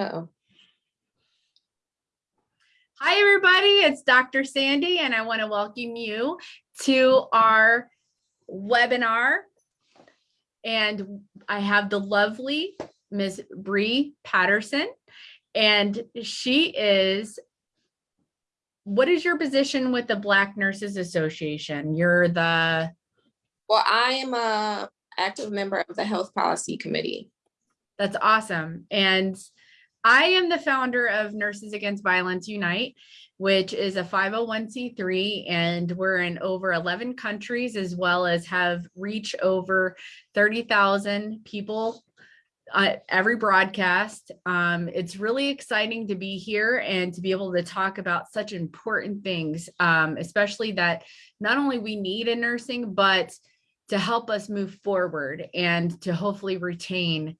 Uh-oh. Hi, everybody. It's Dr. Sandy, and I want to welcome you to our webinar. And I have the lovely Ms. Bree Patterson, and she is, what is your position with the Black Nurses Association? You're the, Well, I am a active member of the Health Policy Committee. that's awesome. And I am the founder of Nurses Against Violence Unite, which is a 501c3, and we're in over 11 countries, as well as have reach over 30,000 people uh, every broadcast. Um, it's really exciting to be here and to be able to talk about such important things, um, especially that not only we need in nursing, but to help us move forward and to hopefully retain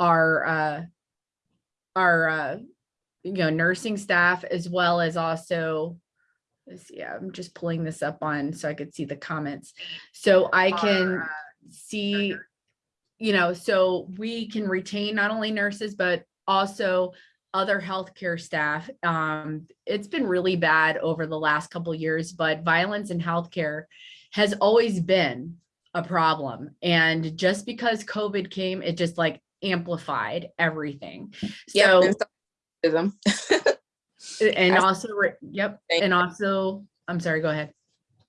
our uh, our uh, you know nursing staff as well as also let's see i'm just pulling this up on so i could see the comments. So i can see you know so we can retain not only nurses but also other healthcare staff. Um it's been really bad over the last couple of years but violence in healthcare has always been a problem. And just because covid came it just like amplified everything so and and I- also, yep, and also, I'm sorry, go ahead.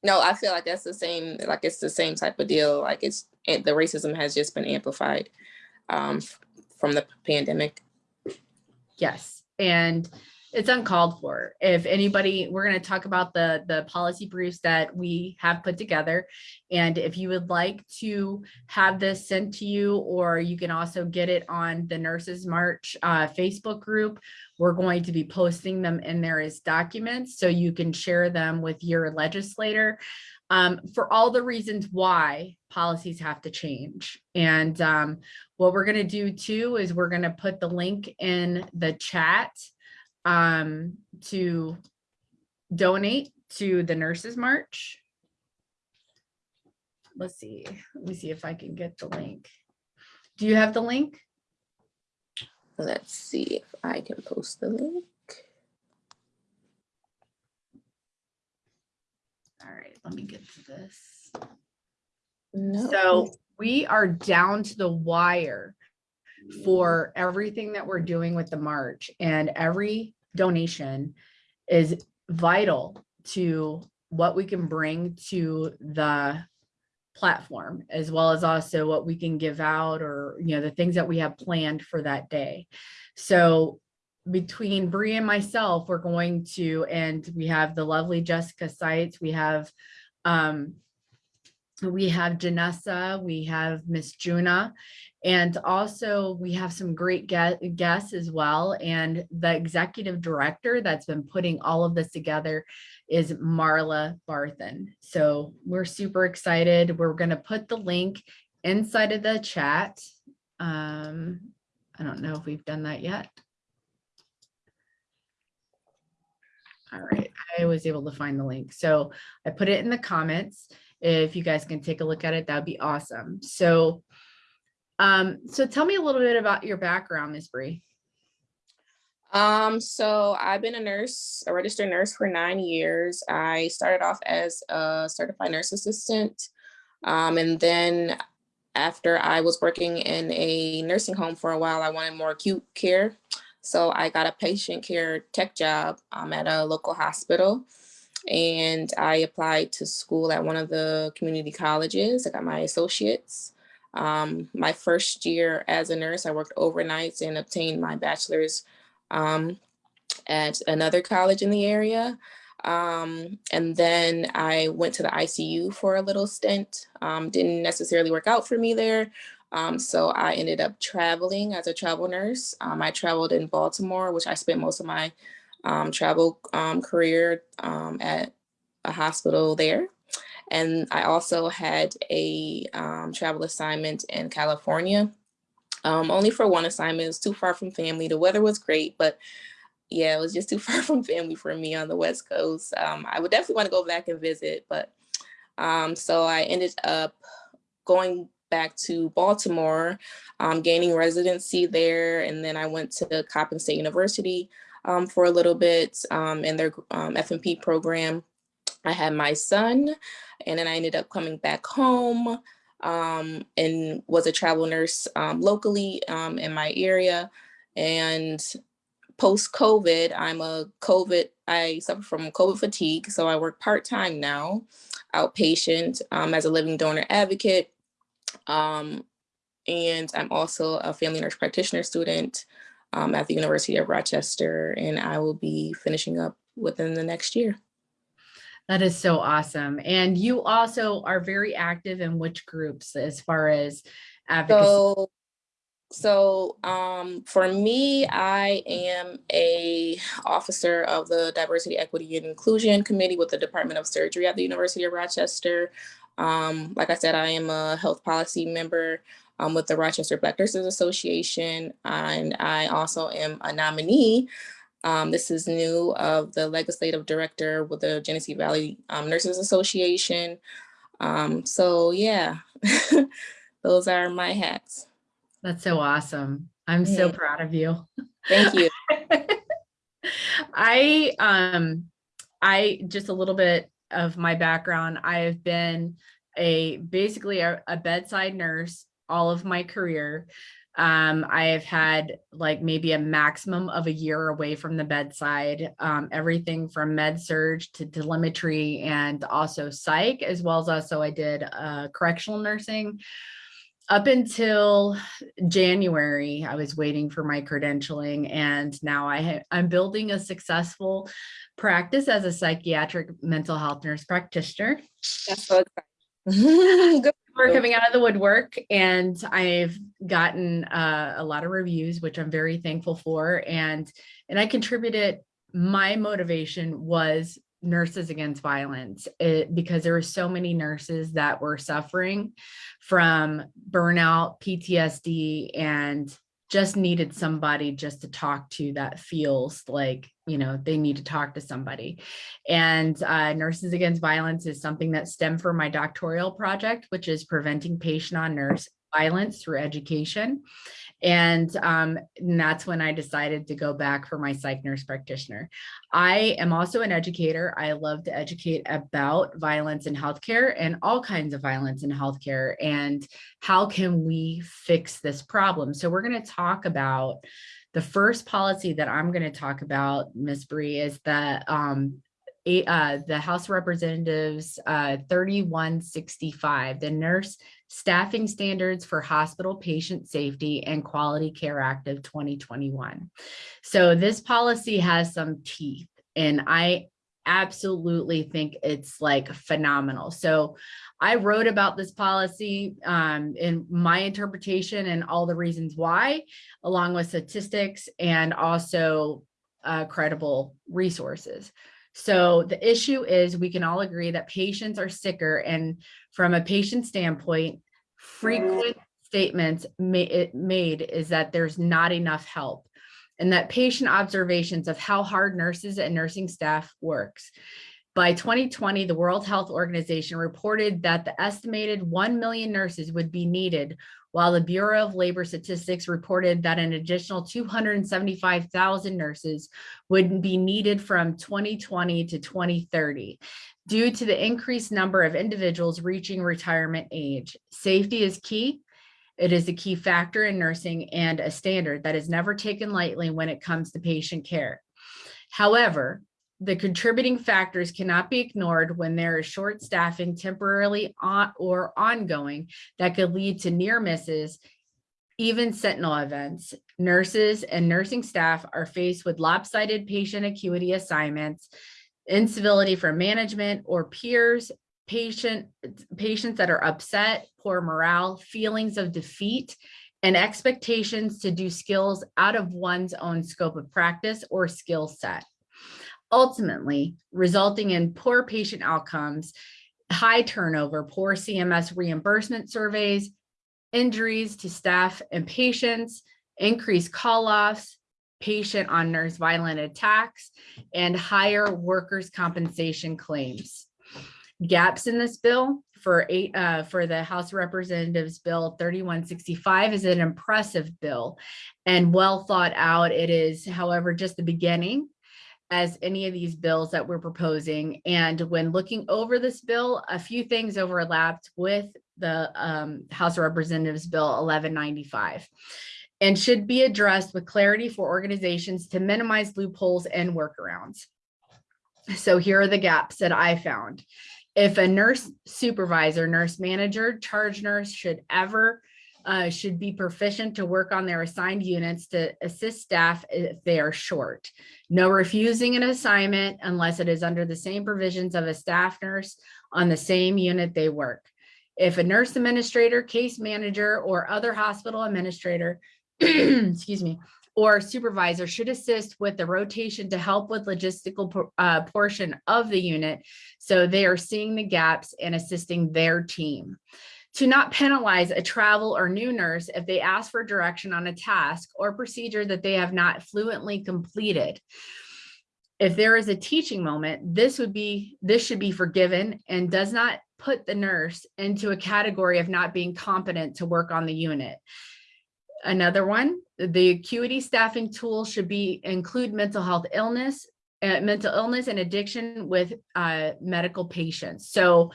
No, I feel like that's the same, like it's the same type of deal. Like it's, it- the racism has just been amplified um, from the pandemic. Yes, and it's uncalled for. If anybody, we're going to talk about the the policy briefs that we have put together. And if you would like to have this sent to you, or you can also get it on the Nurses March uh, Facebook group, we're going to be posting them in there as documents so you can share them with your legislator um, for all the reasons why policies have to change. And um, what we're going to do too is we're going to put the link in the chat um, to donate to the Nurses March. Let's see. Let me see if I can get the link. Do you have the link? Let's see if I can post the link. All right, let me get to this. No. So we are down to the wire for everything that we're doing with the march and every donation is vital to what we can bring to the platform as well as also what we can give out or you know the things that we have planned for that day. So between Bree and myself we're going to and we have the lovely Jessica Sites we have um we have Janessa, we have Miss Juna, and also we have some great guests as well. And the executive director that's been putting all of this together is Marla Barthen. So we're super excited. We're going to put the link inside of the chat. Um, I don't know if we've done that yet. All right, I was able to find the link. So I put it in the comments. If you guys can take a look at it, that'd be awesome. So, um, so tell me a little bit about your background, Ms. Bree. Um, so I've been a nurse, a registered nurse for nine years. I started off as a certified nurse assistant. Um, and then after I was working in a nursing home for a while, I wanted more acute care. So I got a patient care tech job um, at a local hospital. And I applied to school at one of the community colleges. I got my associates. Um, my first year as a nurse, I worked overnights and obtained my bachelor's um, at another college in the area. Um, and then I went to the ICU for a little stint. Um, didn't necessarily work out for me there. Um, so I ended up traveling as a travel nurse. Um, I traveled in Baltimore, which I spent most of my um, travel um, career um, at a hospital there. And I also had a um, travel assignment in California um, only for one assignment. It was too far from family. The weather was great, but yeah, it was just too far from family for me on the West Coast. I would definitely want to go back and visit, but so I ended up going back to Baltimore, um, gaining residency there. And then I went to Coppin State University um, for a little bit um, in their um, FNP program. I had my son, and then I ended up coming back home um, and was a travel nurse um, locally um, in my area. And post COVID, I'm a COVID, I suffer from COVID fatigue. So I work part time now, outpatient as a living donor advocate. And I'm also a family nurse practitioner student um, at the University of Rochester, and I will be finishing up within the next year. That is so awesome. And you also are very active in which groups as far as advocacy? So, so um, for me, I am a officer of the Diversity, Equity, and Inclusion Committee with the Department of Surgery at the University of Rochester. Um, like I said, I am a health policy member um, with the Rochester Black Nurses Association, and I also am a nominee. Um, this is new of the legislative director with the Genesee Valley um, Nurses Association. Um, so yeah, those are my hats. That's so awesome. I'm so proud of you. Thank you. I um I just a little bit of my background. I have been a basically a, a bedside nurse all of my career. Um, I have had like maybe a maximum of a year away from the bedside, um, everything from med surg to telemetry and also psych, as well as also I did uh, correctional nursing up until January, I was waiting for my credentialing and now I I'm building a successful practice as a psychiatric mental health nurse practitioner. That's so exciting. Good. We're coming out of the woodwork and I've gotten uh, a lot of reviews, which I'm very thankful for. And, and I contributed, my motivation was nurses against violence it, because there were so many nurses that were suffering from burnout, PTSD, and just needed somebody just to talk to that feels like, you know, they need to talk to somebody. And uh, Nurses Against Violence is something that stemmed from my doctoral project, which is preventing patient on nurse violence through education. And, um, and that's when I decided to go back for my psych nurse practitioner. I am also an educator. I love to educate about violence in healthcare and all kinds of violence in healthcare and how can we fix this problem. So we're going to talk about the first policy that I'm going to talk about, Ms. Bree, is that um, a- uh, the House of Representatives uh, 3165, the nurse staffing standards for hospital patient safety and quality care act of 2021. So this policy has some teeth and I absolutely think it's like phenomenal. So I wrote about this policy um, in my interpretation and all the reasons why, along with statistics and also uh, credible resources. So the issue is we can all agree that patients are sicker and from a patient standpoint, frequent statements made is that there's not enough help and that patient observations of how hard nurses and nursing staff works. By 2020, the World Health Organization reported that the estimated 1 million nurses would be needed, while the Bureau of Labor Statistics reported that an additional 275,000 nurses would be needed from 2020 to 2030. Due to the increased number of individuals reaching retirement age, safety is key. It is a key factor in nursing and a standard that is never taken lightly when it comes to patient care. However, the contributing factors cannot be ignored when there is short staffing temporarily on or ongoing that could lead to near misses, even sentinel events. Nurses and nursing staff are faced with lopsided patient acuity assignments, incivility from management or peers, patient patients that are upset, poor morale, feelings of defeat, and expectations to do skills out of one's own scope of practice or skill set. Ultimately, resulting in poor patient outcomes, high turnover, poor CMS reimbursement surveys, injuries to staff and patients, increased call-offs, patient on nurse violent attacks, and higher workers' compensation claims. Gaps in this bill, for eight, uh, for the House Representatives Bill thirty-one sixty-five is an impressive bill and well thought out. It is, however, just the beginning as any of these bills that we're proposing. And when looking over this bill, a few things overlapped with the um, House of Representatives Bill 1195 and should be addressed with clarity for organizations to minimize loopholes and workarounds. So here are the gaps that I found. If a nurse supervisor, nurse manager, charge nurse should ever uh, should be proficient to work on their assigned units to assist staff if they are short. No refusing an assignment unless it is under the same provisions of a staff nurse on the same unit they work. If a nurse administrator, case manager, or other hospital administrator, excuse me, or supervisor should assist with the rotation to help with logistical uh, portion of the unit. So they are seeing the gaps and assisting their team to not penalize a travel or new nurse if they ask for direction on a task or procedure that they have not fluently completed. If there is a teaching moment, this would be, this should be forgiven and does not put the nurse into a category of not being competent to work on the unit. Another one, the acuity staffing tool should be include mental health illness, uh, mental illness and addiction with uh, medical patients. So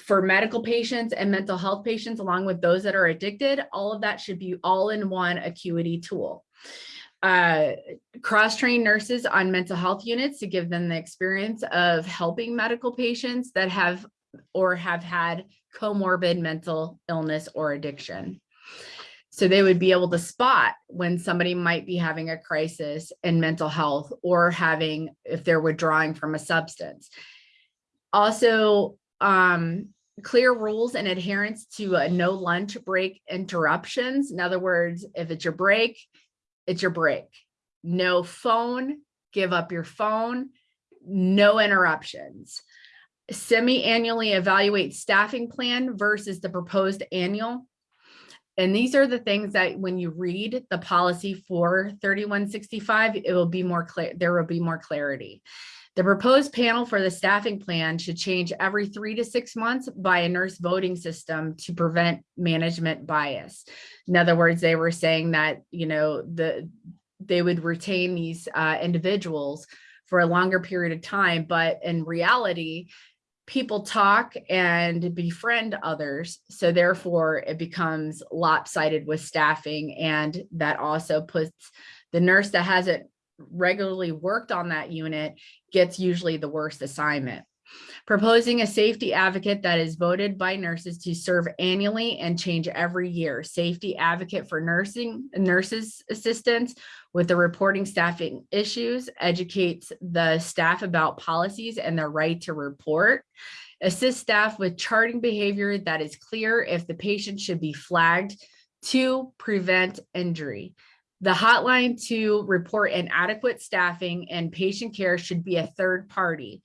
for medical patients and mental health patients, along with those that are addicted, all of that should be all in one acuity tool. Uh, cross-train nurses on mental health units to give them the experience of helping medical patients that have or have had comorbid mental illness or addiction. So they would be able to spot when somebody might be having a crisis in mental health or having, if they're withdrawing from a substance. Also, um, clear rules and adherence to uh, no lunch break interruptions. In other words, if it's your break, it's your break. No phone, give up your phone, no interruptions. Semi-annually evaluate staffing plan versus the proposed annual. And these are the things that when you read the policy for 3165, it will be more clear, there will be more clarity. The proposed panel for the staffing plan should change every three to six months by a nurse voting system to prevent management bias. In other words, they were saying that, you know, the they would retain these uh, individuals for a longer period of time, but in reality, people talk and befriend others. So therefore it becomes lopsided with staffing. And that also puts the nurse that hasn't regularly worked on that unit gets usually the worst assignment. Proposing a safety advocate that is voted by nurses to serve annually and change every year. Safety advocate for nursing nurses assistants with the reporting staffing issues, educates the staff about policies and their right to report. Assist staff with charting behavior that is clear if the patient should be flagged to prevent injury. The hotline to report inadequate staffing and patient care should be a third party.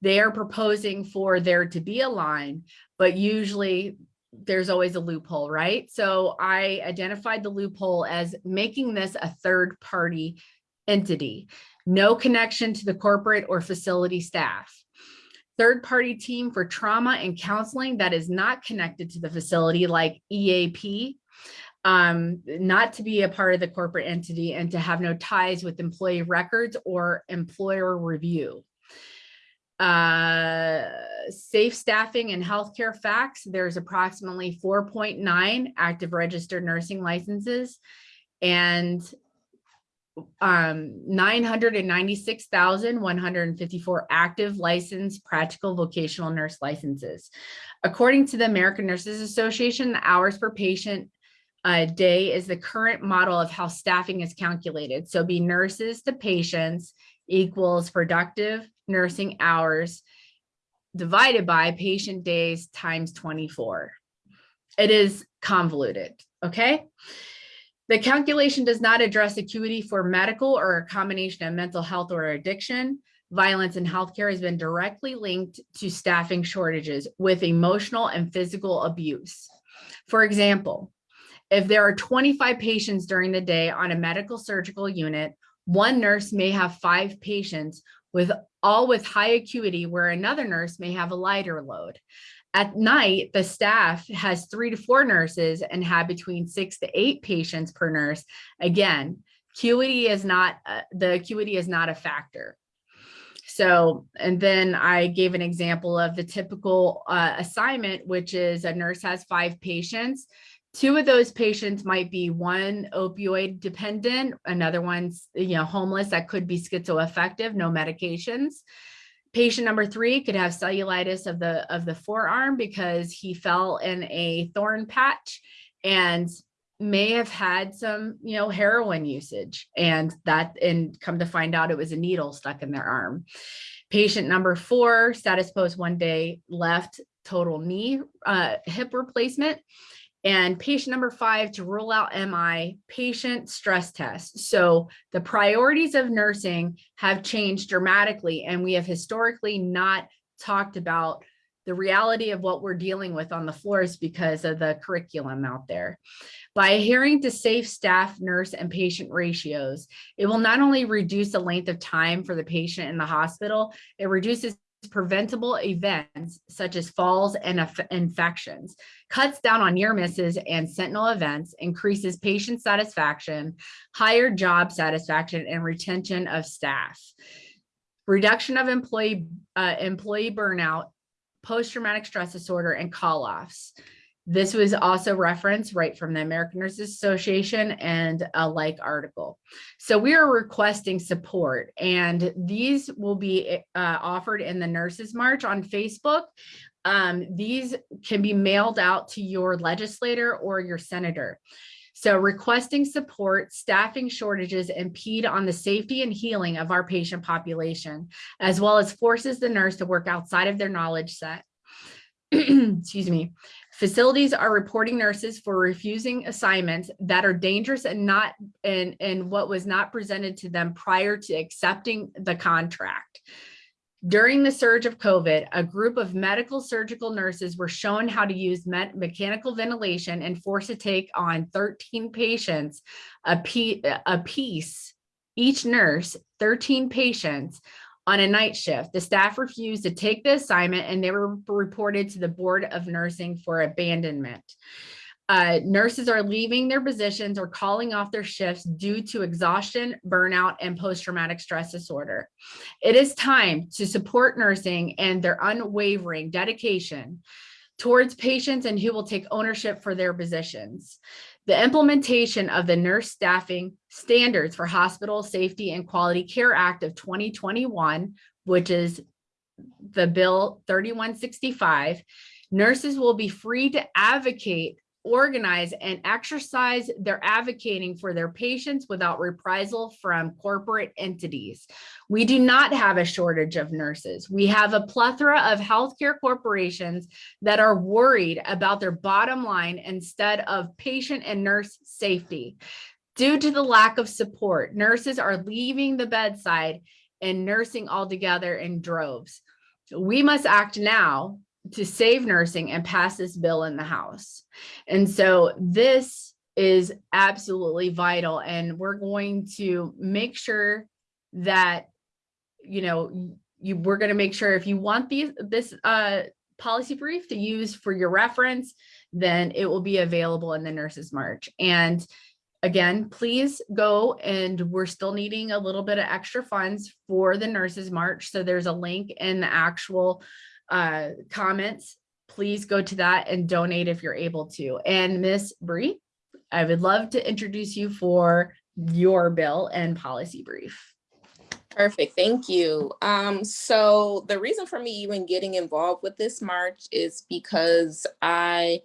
They are proposing for there to be a line, but usually there's always a loophole, right? So I identified the loophole as making this a third party entity, no connection to the corporate or facility staff. Third party team for trauma and counseling that is not connected to the facility like EAP um, not to be a part of the corporate entity and to have no ties with employee records or employer review. Uh, safe staffing and healthcare facts, there's approximately 4.9 active registered nursing licenses and um 996,154 active licensed practical vocational nurse licenses. According to the American Nurses Association, the hours per patient a day is the current model of how staffing is calculated. So be nurses to patients equals productive nursing hours divided by patient days times 24. It is convoluted, okay? The calculation does not address acuity for medical or a combination of mental health or addiction. Violence in healthcare has been directly linked to staffing shortages with emotional and physical abuse. For example, if there are 25 patients during the day on a medical surgical unit, one nurse may have five patients with all with high acuity where another nurse may have a lighter load. At night, the staff has three to four nurses and have between six to eight patients per nurse. Again, acuity is not, uh, the acuity is not a factor. So, and then I gave an example of the typical uh, assignment, which is a nurse has five patients. Two of those patients might be one opioid dependent, another one's, you know, homeless that could be schizoaffective, no medications. Patient number three could have cellulitis of the of the forearm because he fell in a thorn patch and may have had some, you know, heroin usage and that and come to find out it was a needle stuck in their arm. Patient number four, status post one day left, total knee uh, hip replacement. And patient number five to rule out MI, patient stress test. So the priorities of nursing have changed dramatically and we have historically not talked about the reality of what we're dealing with on the floors because of the curriculum out there. By adhering to safe staff, nurse, and patient ratios, it will not only reduce the length of time for the patient in the hospital, it reduces preventable events such as falls and infections, cuts down on near misses and sentinel events, increases patient satisfaction, higher job satisfaction, and retention of staff. Reduction of employee, uh, employee burnout, post-traumatic stress disorder, and call-offs. This was also referenced right from the American Nurses Association and a like article. So we are requesting support and these will be uh, offered in the Nurses March on Facebook. Um, these can be mailed out to your legislator or your senator. So requesting support, staffing shortages impede on the safety and healing of our patient population, as well as forces the nurse to work outside of their knowledge set. Excuse me. Facilities are reporting nurses for refusing assignments that are dangerous and not and, and what was not presented to them prior to accepting the contract. During the surge of COVID, a group of medical surgical nurses were shown how to use me mechanical ventilation and forced to take on 13 patients a, a piece, each nurse, 13 patients on a night shift. The staff refused to take the assignment and they were reported to the Board of Nursing for abandonment. Uh, nurses are leaving their positions or calling off their shifts due to exhaustion, burnout, and post-traumatic stress disorder. It is time to support nursing and their unwavering dedication towards patients and who will take ownership for their positions. The implementation of the Nurse Staffing Standards for Hospital Safety and Quality Care Act of 2021, which is the bill 3165, nurses will be free to advocate organize and exercise their advocating for their patients without reprisal from corporate entities. We do not have a shortage of nurses. We have a plethora of healthcare corporations that are worried about their bottom line instead of patient and nurse safety. Due to the lack of support, nurses are leaving the bedside and nursing altogether in droves. We must act now to save nursing and pass this bill in the House. And so this is absolutely vital. And we're going to make sure that, you know, you we're going to make sure if you want these this uh, policy brief to use for your reference, then it will be available in the Nurses March. And again, please go and we're still needing a little bit of extra funds for the Nurses March. So there's a link in the actual uh, comments, please go to that and donate if you're able to. And Miss Bree, I would love to introduce you for your bill and policy brief. Perfect, thank you. Um, so the reason for me even getting involved with this march is because I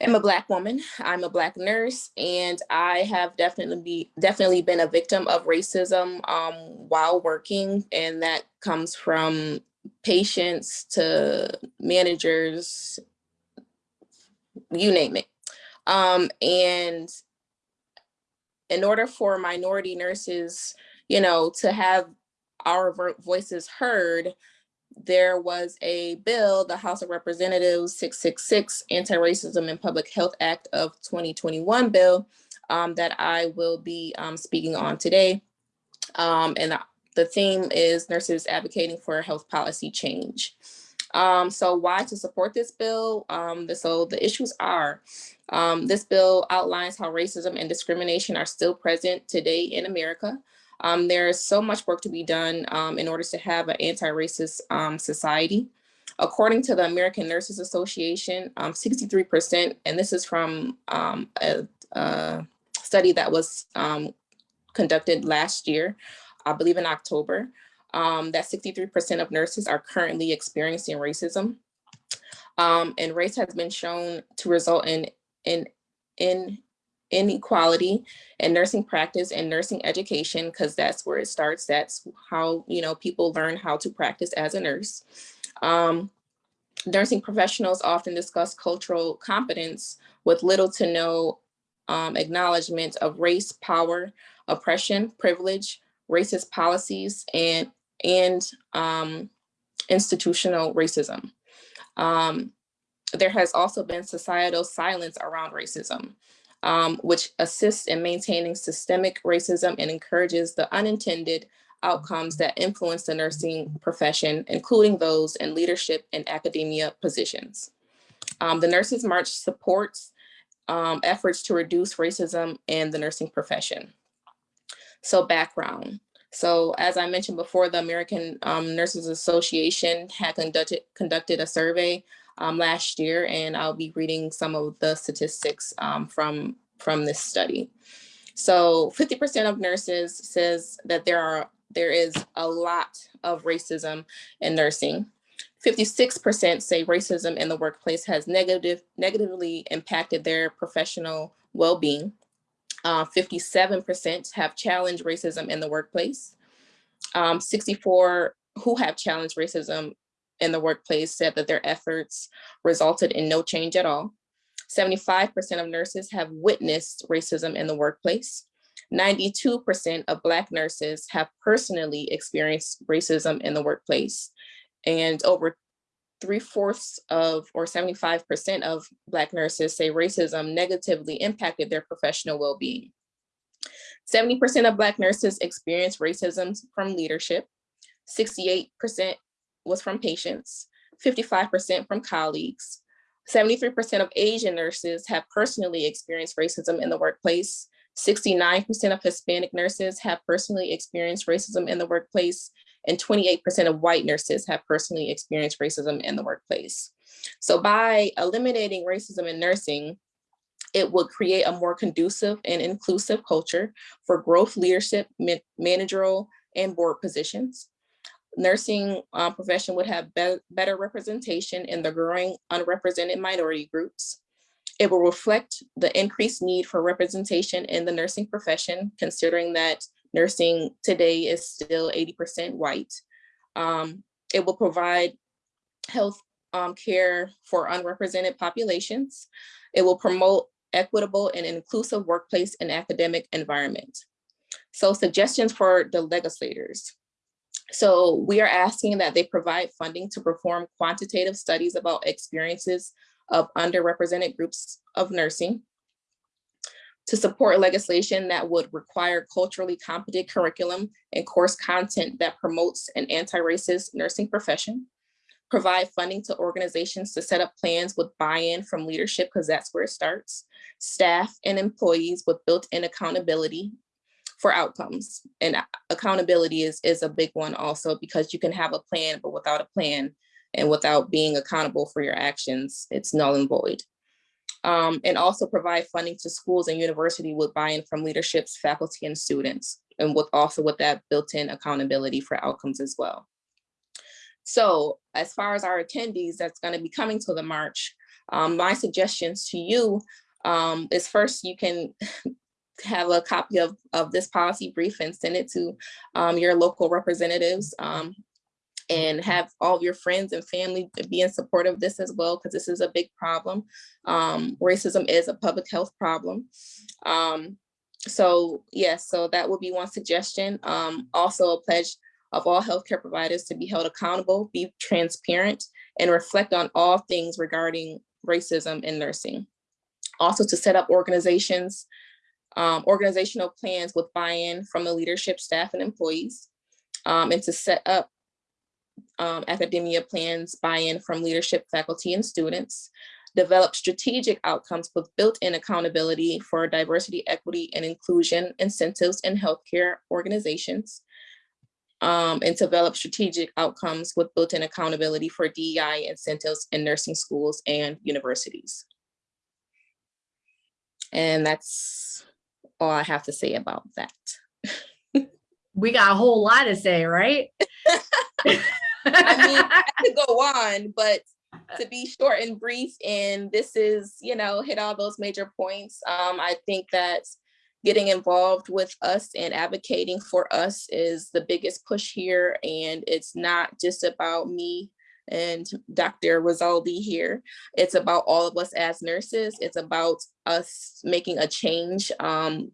am a black woman. I'm a black nurse, and I have definitely be, definitely been a victim of racism um, while working, and that comes from patients to managers, you name it. Um, and in order for minority nurses, you know, to have our voices heard, there was a bill, the House of Representatives 666 Anti-Racism and Public Health Act of 2021 bill um, that I will be um, speaking on today. Um, and the theme is nurses advocating for health policy change. Um, so why to support this bill? Um, the, so the issues are, um, this bill outlines how racism and discrimination are still present today in America. Um, there is so much work to be done um, in order to have an anti-racist um, society. According to the American Nurses Association, 63%, and this is from a, a, study that was conducted last year, I believe in October, um, that 63% of nurses are currently experiencing racism. Um, and race has been shown to result in, in, in inequality in nursing practice and nursing education, because that's where it starts. That's how, you know, people learn how to practice as a nurse. Um, nursing professionals often discuss cultural competence with little to no um, acknowledgement of race, power, oppression, privilege, racist policies, and and um, institutional racism. Um, there has also been societal silence around racism, um, which assists in maintaining systemic racism and encourages the unintended outcomes that influence the nursing profession, including those in leadership and academia positions. Um, the Nurses March supports um, efforts to reduce racism in the nursing profession. So background. So as I mentioned before, the American um, Nurses Association had conducted, conducted a survey um, last year, and I'll be reading some of the statistics um, from, from this study. So 50% of nurses says that there are there is a lot of racism in nursing. 56% say racism in the workplace has negative, negatively impacted their professional well-being. Uh, 57% have challenged racism in the workplace. Um, 64 who have challenged racism in the workplace said that their efforts resulted in no change at all. 75% of nurses have witnessed racism in the workplace. 92% of Black nurses have personally experienced racism in the workplace. And over three fourths of or 75% of Black nurses say racism negatively impacted their professional well-being. 70% of Black nurses experience racism from leadership. 68% was from patients, 55% from colleagues. 73% of Asian nurses have personally experienced racism in the workplace. 69% of Hispanic nurses have personally experienced racism in the workplace and 28% of white nurses have personally experienced racism in the workplace. So by eliminating racism in nursing, it would create a more conducive and inclusive culture for growth leadership, managerial, and board positions. Nursing uh, profession would have be better representation in the growing unrepresented minority groups. It will reflect the increased need for representation in the nursing profession, considering that Nursing today is still 80% white. Um, it will provide health um, care for unrepresented populations. It will promote equitable and inclusive workplace and academic environment. So suggestions for the legislators. So we are asking that they provide funding to perform quantitative studies about experiences of underrepresented groups of nursing to support legislation that would require culturally competent curriculum and course content that promotes an anti-racist nursing profession, provide funding to organizations to set up plans with buy-in from leadership, because that's where it starts, staff and employees with built-in accountability for outcomes. And accountability is, is a big one also because you can have a plan, but without a plan and without being accountable for your actions, it's null and void um, and also provide funding to schools and university with buy-in from leaderships, faculty, and students, and with also with that built-in accountability for outcomes as well. So as far as our attendees that's going to be coming to the march, um, my suggestions to you um, is first you can have a copy of, of this policy brief and send it to um, your local representatives. Um, and have all of your friends and family be in support of this as well, because this is a big problem. Um, racism is a public health problem. Um, so yes, so that would be one suggestion. Um, also a pledge of all healthcare providers to be held accountable, be transparent, and reflect on all things regarding racism in nursing. Also to set up organizations, um, organizational plans with buy-in from the leadership, staff, and employees um, and to set up um, academia plans, buy-in from leadership, faculty, and students, develop strategic outcomes with built-in accountability for diversity, equity, and inclusion incentives in healthcare organizations, um, and develop strategic outcomes with built-in accountability for DEI incentives in nursing schools and universities. And that's all I have to say about that. We got a whole lot to say, right? I mean, I could go on, but to be short and brief, and this is, you know, hit all those major points. Um, I think that getting involved with us and advocating for us is the biggest push here. And it's not just about me and Dr. Rosaldi here. It's about all of us as nurses. It's about us making a change um,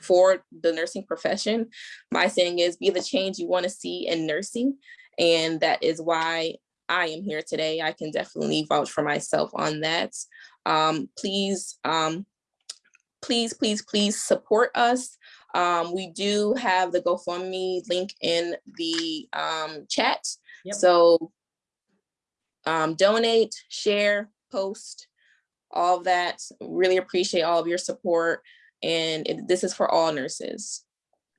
for the nursing profession. My saying is be the change you want to see in nursing. And that is why I am here today. I can definitely vouch for myself on that. Um, please, um, please, please, please support us. Um, we do have the GoFundMe link in the um, chat. Yep. So um, donate, share, post, all that. Really appreciate all of your support. And it- this is for all nurses.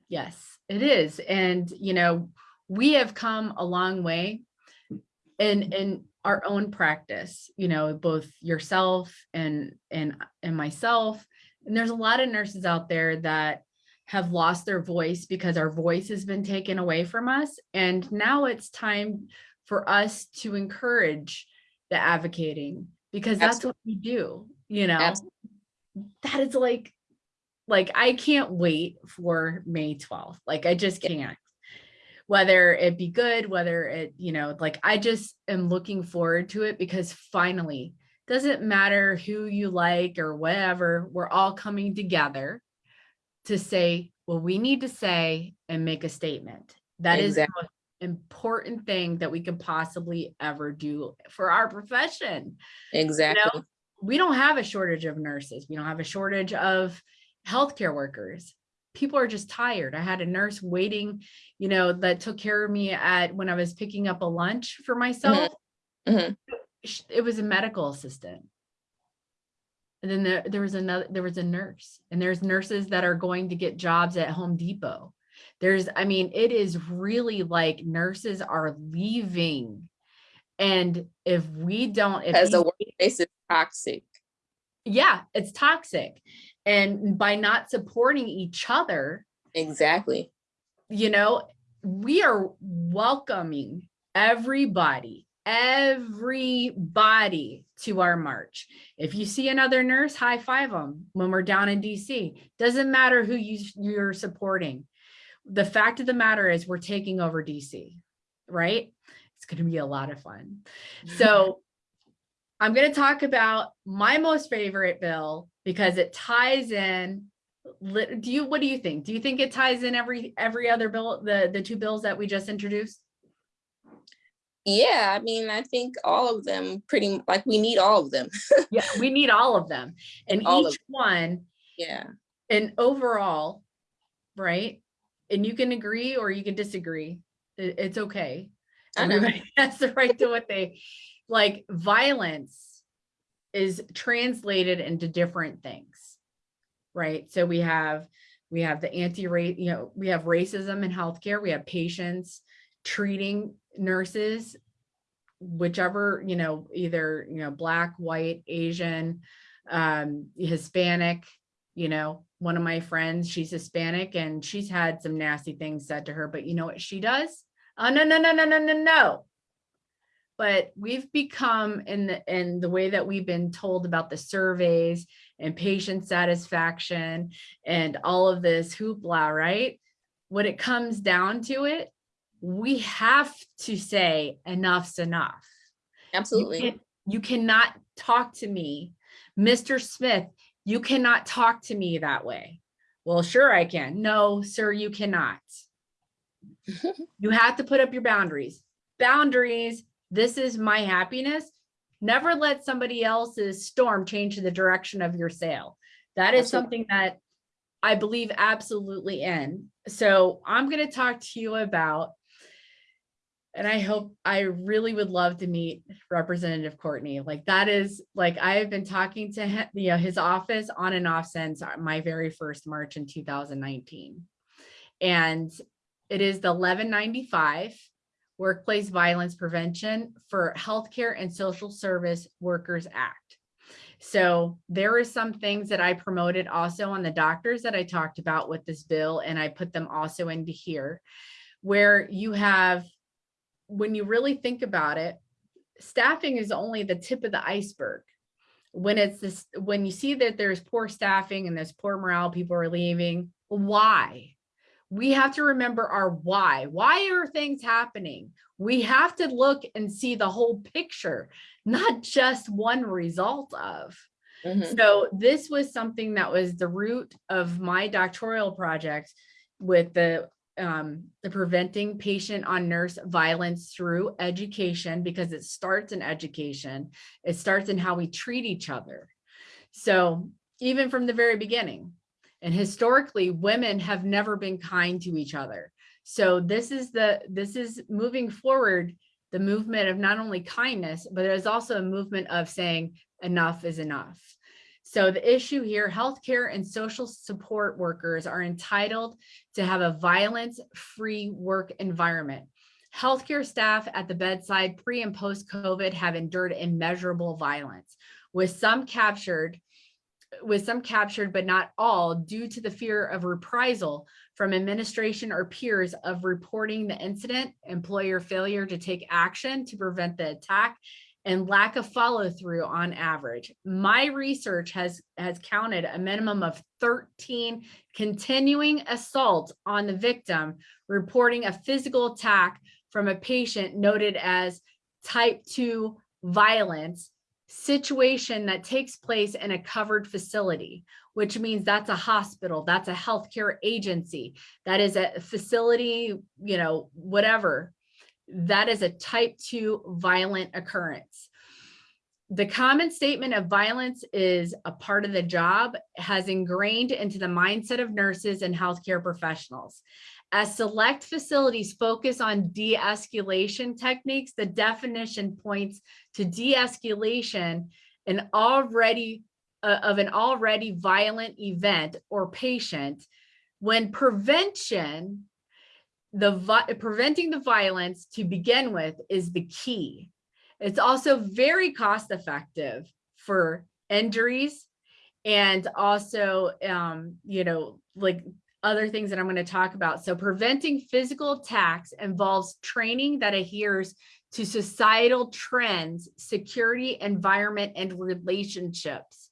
Yes, it is. And, you know, we have come a long way in, in our own practice, you know, both yourself and, and, and myself. And there's a lot of nurses out there that have lost their voice because our voice has been taken away from us. And now it's time for us to encourage the advocating because that's what we do, you know? Absolutely. That is like, like I can't wait for May 12th. Like I just can't. Whether it be good, whether it, you know, like I just am looking forward to it because finally, doesn't matter who you like or whatever, we're all coming together to say, what we need to say and make a statement. That is the Exactly. most important thing that we could possibly ever do for our profession Exactly. we don't have a shortage of nurses. We don't have a shortage of healthcare workers. People are just tired. I had a nurse waiting, you know, that took care of me at when I was picking up a lunch for myself. Mhm. It was a medical assistant. And then there, there was another, there was a nurse and there's nurses that are going to get jobs at Home Depot. There's, I mean, it is really like nurses are leaving. And if we don't, if Because the workplace is toxic. yeah, it's toxic. And by not supporting each other, Exactly. you know, we are welcoming everybody, everybody to our march. If you see another nurse, high five them when we're down in DC. Doesn't matter who you, you're supporting. The fact of the matter is we're taking over DC, right? It's going to be a lot of fun. So I'm going to talk about my most favorite bill because it ties in. Do you, what do you think? Do you think it ties in every, every other bill, the, the two bills that we just introduced? Yeah, I mean, I think all of them pretty, like, we need all of them. Yeah, we need all of them and All each one Yeah, and overall, right? And you can agree or you can disagree. It's okay. I know. Everybody has the right to what they, like violence is translated into different things. Right? So we have, we have the anti-rate, you know, we have racism in healthcare, we have patients treating nurses, whichever, you know, either, you know, black, white, Asian, um, Hispanic, you know, one of my friends, she's Hispanic and she's had some nasty things said to her, but you know what she does? Oh, no, no, no, no, no, no, no. But we've become in the, in the way that we've been told about the surveys and patient satisfaction and all of this hoopla, right? When it comes down to it, we have to say enough's enough. You absolutely. can- You cannot talk to me, Mr. Smith, you cannot talk to me that way. Well, sure I can. No, sir, you cannot. You have to put up your boundaries. Boundaries, this is my happiness. Never let somebody else's storm change the direction of your sail. That is Absolutely. something that I believe absolutely in. So I'm going to talk to you about and I hope, I really would love to meet Representative Courtney. Like that is, like, I have been talking to him, you know, his office on and off since my very first March in two thousand nineteen. And it is the eleven ninety-five Workplace Violence Prevention for Healthcare and Social Service Workers Act. So there are some things that I promoted also on the doctors that I talked about with this bill, and I put them also into here, where you have, when you really think about it, staffing is only the tip of the iceberg. When it's this, when you see that there's poor staffing and there's poor morale, people are leaving, why? We have to remember our why. Why are things happening? We have to look and see the whole picture, not just one result of. Mhm. So this was something that was the root of my doctoral project with the um, the preventing patient on nurse violence through education because it starts in education. It starts in how we treat each other. So even from the very beginning, and historically, women have never been kind to each other. So this is the, this is moving forward, the movement of not only kindness, but there's also a movement of saying enough is enough. So the issue here, healthcare and social support workers are entitled to have a violence-free work environment. Healthcare staff at the bedside pre and post COVID have endured immeasurable violence, with some captured with some captured but not all due to the fear of reprisal from administration or peers of reporting the incident, employer failure to take action to prevent the attack, and lack of follow through on average. My research has, has counted a minimum of 13 continuing assaults on the victim, reporting a physical attack from a patient noted as type 2 violence situation that takes place in a covered facility, which means that's a hospital, that's a healthcare agency, that is a facility, you know, whatever. That is a type two violent occurrence. The common statement of violence is a part of the job has ingrained into the mindset of nurses and healthcare professionals. As select facilities focus on de-escalation techniques, the definition points to de-escalation an already uh, of an already violent event or patient when prevention the preventing the violence to begin with is the key. It's also very cost effective for injuries and also, um, you know, like other things that I'm going to talk about. So preventing physical attacks involves training that adheres to societal trends, security, environment, and relationships.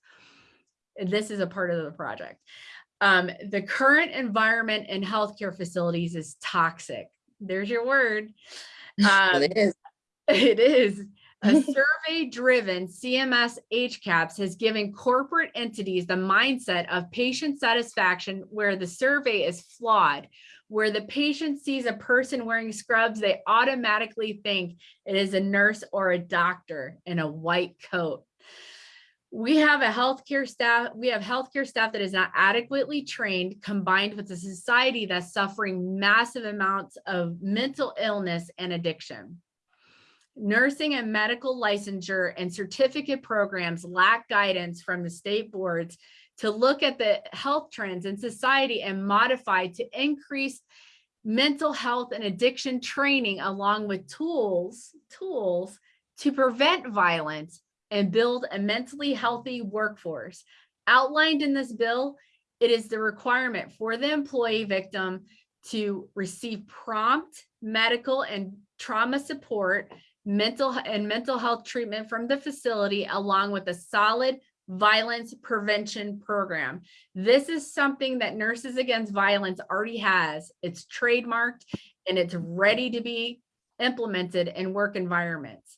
This is a part of the project. Um, the current environment in healthcare facilities is toxic. There's your word. Um, it is. It is. A survey-driven CMS HCAHPS has given corporate entities the mindset of patient satisfaction where the survey is flawed. Where the patient sees a person wearing scrubs, they automatically think it is a nurse or a doctor in a white coat. We have a healthcare staff, we have healthcare staff that is not adequately trained combined with a society that's suffering massive amounts of mental illness and addiction nursing and medical licensure and certificate programs lack guidance from the state boards to look at the health trends in society and modify to increase mental health and addiction training along with tools tools to prevent violence and build a mentally healthy workforce. Outlined in this bill it is the requirement for the employee victim to receive prompt medical and trauma support mental and mental health treatment from the facility along with a solid violence prevention program. This is something that Nurses Against Violence already has. It's trademarked and it's ready to be implemented in work environments.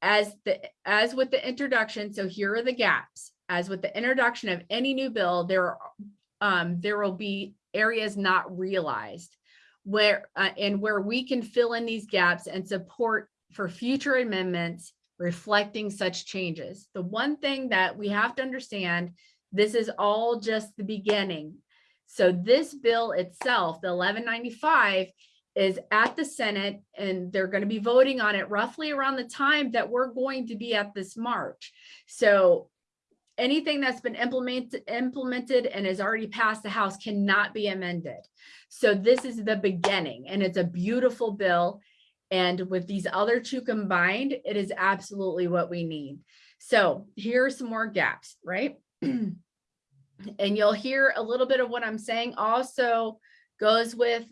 As the as with the introduction, so here are the gaps. As with the introduction of any new bill, there um, there will be areas not realized where uh, and where we can fill in these gaps and support for future amendments reflecting such changes. The one thing that we have to understand, this is all just the beginning. So this bill itself, the 1195, is at the Senate and they're going to be voting on it roughly around the time that we're going to be at this March. So anything that's been implemented implemented and has already passed the House cannot be amended. So this is the beginning and it's a beautiful bill. And with these other two combined, it is absolutely what we need. So here are some more gaps, right? and you'll hear a little bit of what I'm saying also goes with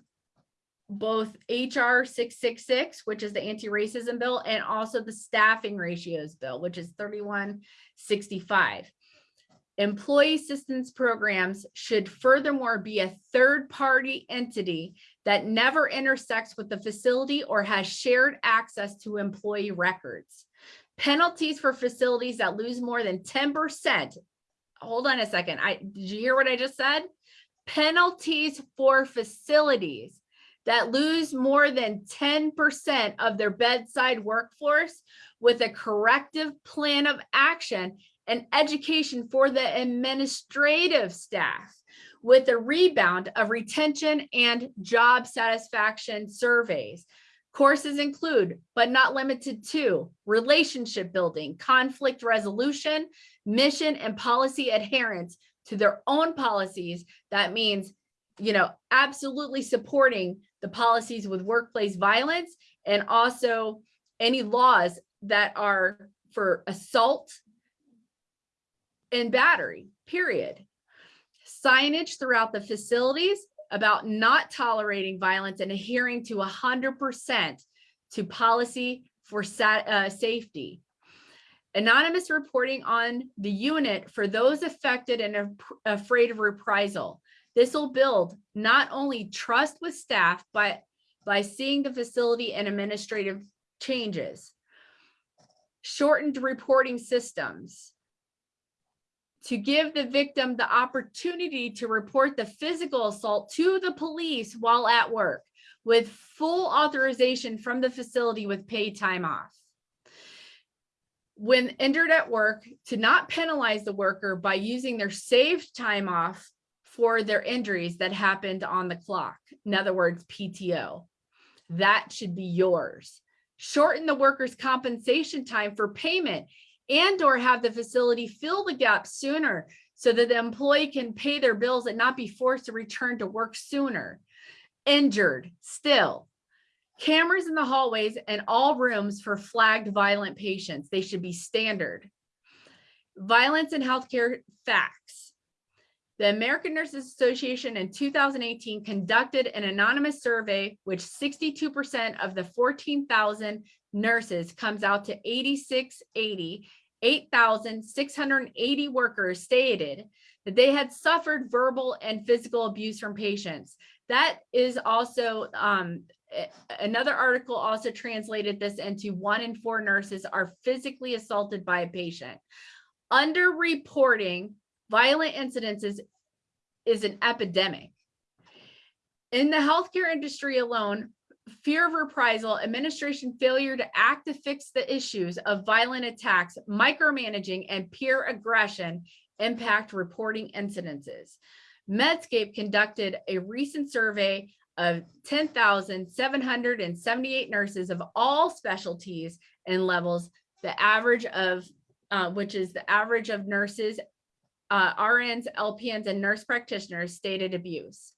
both HR 666, which is the anti-racism bill, and also the staffing ratios bill, which is 3165. Employee assistance programs should furthermore be a third-party entity that never intersects with the facility or has shared access to employee records. Penalties for facilities that lose more than 10%. Hold on a second. I did you hear what I just said? Penalties for facilities that lose more than 10% of their bedside workforce with a corrective plan of action and education for the administrative staff with a rebound of retention and job satisfaction surveys. Courses include, but not limited to, relationship building, conflict resolution, mission and policy adherence to their own policies. That means, you know, absolutely supporting the policies with workplace violence and also any laws that are for assault and battery, period. Signage throughout the facilities about not tolerating violence and adhering to 100% to policy for uh, safety. Anonymous reporting on the unit for those affected and afraid of reprisal. This will build not only trust with staff, but by seeing the facility and administrative changes. Shortened reporting systems to give the victim the opportunity to report the physical assault to the police while at work with full authorization from the facility with paid time off. When injured at work, to not penalize the worker by using their saved time off for their injuries that happened on the clock. In other words, PTO. That should be yours. Shorten the worker's compensation time for payment and or have the facility fill the gap sooner so that the employee can pay their bills and not be forced to return to work sooner. Injured, still. Cameras in the hallways and all rooms for flagged violent patients. They should be standard. Violence in healthcare facts. The American Nurses Association in 2018 conducted an anonymous survey, which 62% of the 14,000 nurses comes out to 8680, 8,680 workers stated that they had suffered verbal and physical abuse from patients. That is also, um, another article also translated this into one in four nurses are physically assaulted by a patient. Underreporting violent incidences is an epidemic. In the healthcare industry alone, fear of reprisal, administration failure to act to fix the issues of violent attacks, micromanaging, and peer aggression impact reporting incidences. Medscape conducted a recent survey of 10,778 nurses of all specialties and levels, the average of, uh, which is the average of nurses uh, RNs, LPNs, and nurse practitioners stated abuse.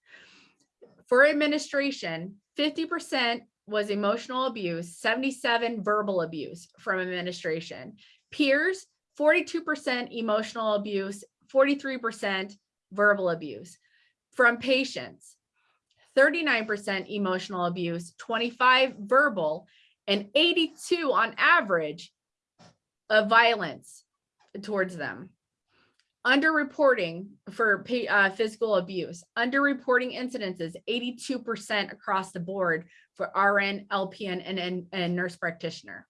For administration, 50% was emotional abuse, 77 verbal abuse from administration. Peers, 42% emotional abuse, 43% verbal abuse. From patients, 39% emotional abuse, 25 verbal, and 82 on average of violence towards them underreporting for uh, physical abuse, underreporting incidences, 82% across the board for RN, LPN, and, and, and nurse practitioner.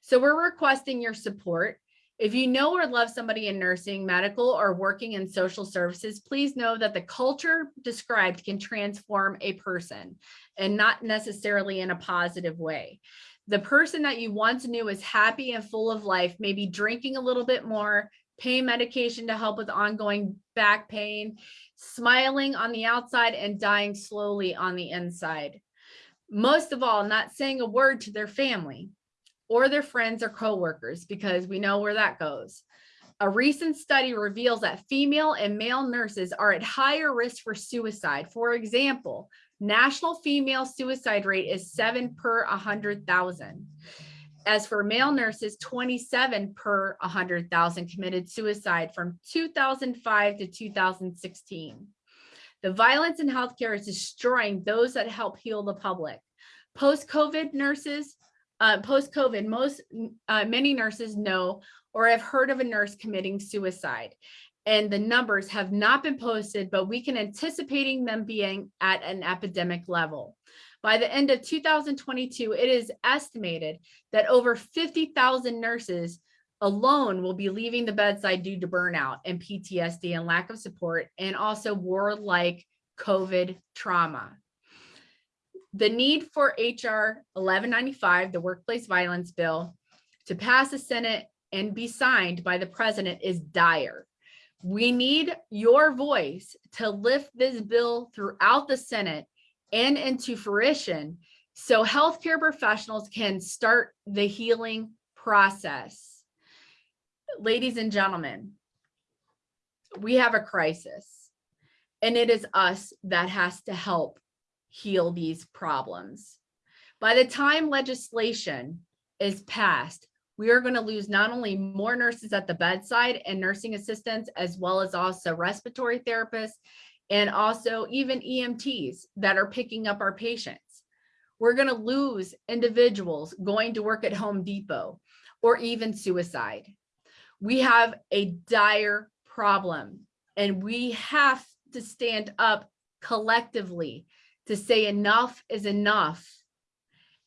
So we're requesting your support. If you know or love somebody in nursing, medical, or working in social services, please know that the culture described can transform a person and not necessarily in a positive way. The person that you once knew is happy and full of life, maybe drinking a little bit more, pain medication to help with ongoing back pain, smiling on the outside and dying slowly on the inside. most of all, not saying a word to their family or their friends or coworkers because we know where that goes. A recent study reveals that female and male nurses are at higher risk for suicide. For example, national female suicide rate is seven per 100,000. As for male nurses, 27 per 100,000 committed suicide from 2005 to 2016. The violence in healthcare is destroying those that help heal the public. Post-COVID nurses, uh, post-COVID, most, uh, many nurses know or have heard of a nurse committing suicide. And the numbers have not been posted, but we can anticipating them being at an epidemic level. By the end of 2022, it is estimated that over 50,000 nurses alone will be leaving the bedside due to burnout and PTSD and lack of support and also war-like COVID trauma. The need for HR 1195, the workplace violence bill, to pass the Senate and be signed by the president is dire. We need your voice to lift this bill throughout the Senate and into fruition so healthcare professionals can start the healing process. Ladies and gentlemen, we have a crisis and it is us that has to help heal these problems. By the time legislation is passed, we are going to lose not only more nurses at the bedside and nursing assistants, as well as also respiratory therapists and also even EMTs that are picking up our patients. We're going to lose individuals going to work at Home Depot or even suicide. We have a dire problem and we have to stand up collectively to say enough is enough.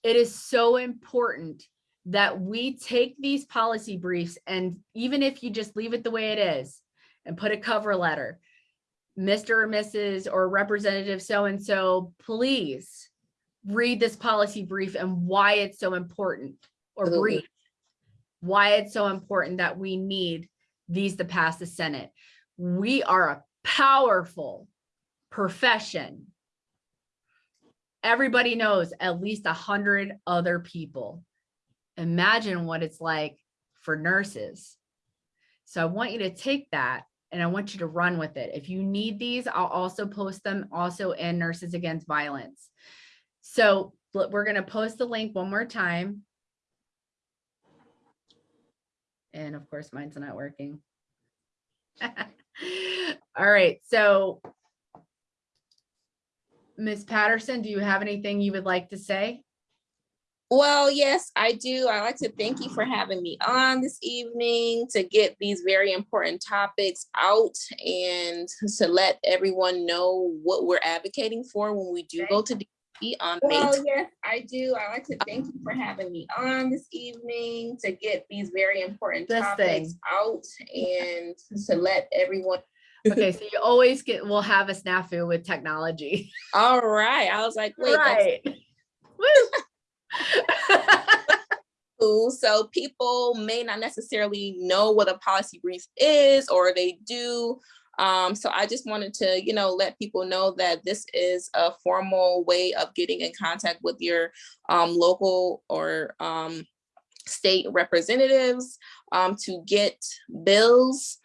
It is so important that we take these policy briefs and even if you just leave it the way it is and put a cover letter, Mr. or Mrs. or Representative so-and-so, please read this policy brief and why it's so important or Absolutely. brief, why it's so important that we need these to pass the Senate. We are a powerful profession. Everybody knows at least a hundred other people. Imagine what it's like for nurses. So I want you to take that and I want you to run with it. If you need these, I'll also post them also in Nurses Against Violence. So we're going to post the link one more time. And of course, mine's not working. All right, so Ms. Patterson, do you have anything you would like to say? Well, yes, I do. I'd like to thank you for having me on this evening to get these very important topics out and to let everyone know what we're advocating for when we do go to DC on May. Well, yes, I do. I'd like to thank you for having me on this evening to get these very important This topics thing. out and to let everyone. Okay, so you always get, we'll have a snafu with technology. All right. I was like, wait, that's Right. So people may not necessarily know what a policy brief is, or they do. Um, so I just wanted to, you know, let people know that this is a formal way of getting in contact with your um, local or um, state representatives um, to get bills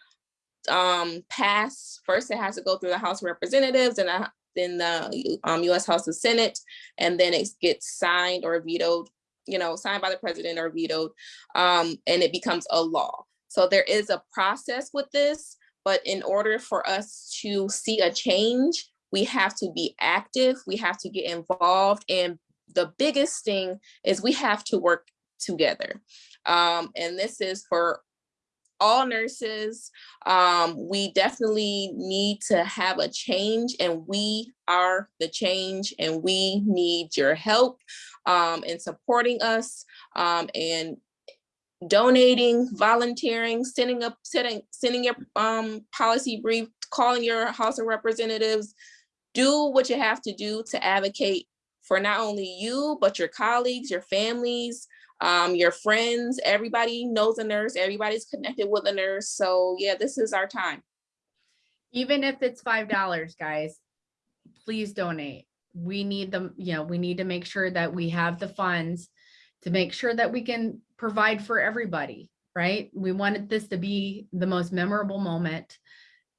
um, passed. First, it has to go through the House of Representatives and uh, then the um, U.S. House of Senate, and then it gets signed or vetoed you know, signed by the president or vetoed, um, and it becomes a law. So there is a process with this, but in order for us to see a change, we have to be active, we have to get involved, and the biggest thing is we have to work together. Um, and this is for all nurses. Um, we definitely need to have a change and we are the change and we need your help um, in supporting us um, and donating, volunteering, sending up, sending, sending your um, policy brief, calling your House of Representatives, do what you have to do to advocate for not only you, but your colleagues, your families, um, your friends, everybody knows a nurse, everybody's connected with a nurse. So yeah, this is our time. Even if it's five dollars, guys, please donate. we need them, you know, we need to make sure that we have the funds to make sure that we can provide for everybody, right? We wanted this to be the most memorable moment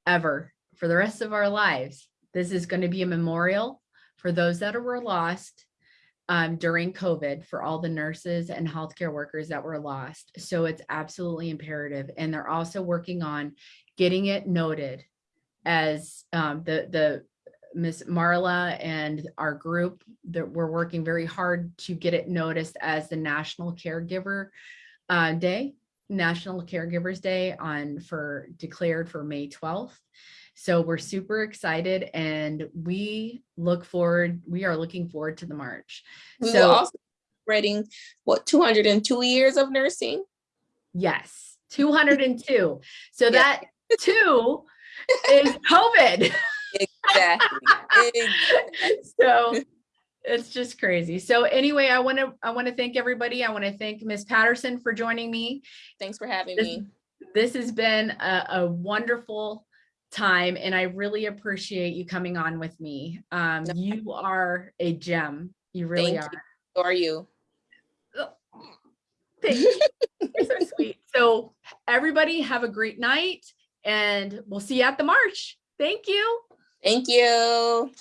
ever for the rest of our lives. This is going to be a memorial for those that were lost um, during COVID for all the nurses and healthcare workers that were lost. So it's absolutely imperative. And they're also working on getting it noted as um, the, the Miss Marla and our group that we're working very hard to get it noticed as the National Caregiver uh, Day, National Caregivers Day on for declared for May 12th. So we're super excited and we look forward, we are looking forward to the march. We So also celebrating what 202 years of nursing. yes, 202. So Yeah. that two is COVID. Exactly. exactly. so it's just crazy. So anyway, I want to I want to thank everybody. I want to thank Miss Patterson for joining me. Thanks for having This- me. This has been a, a wonderful time and I really appreciate you coming on with me. Um, you are a gem. You really Thank are. you. So are you? Thank you. You're so sweet. So everybody have a great night and we'll see you at the march. Thank you. Thank you.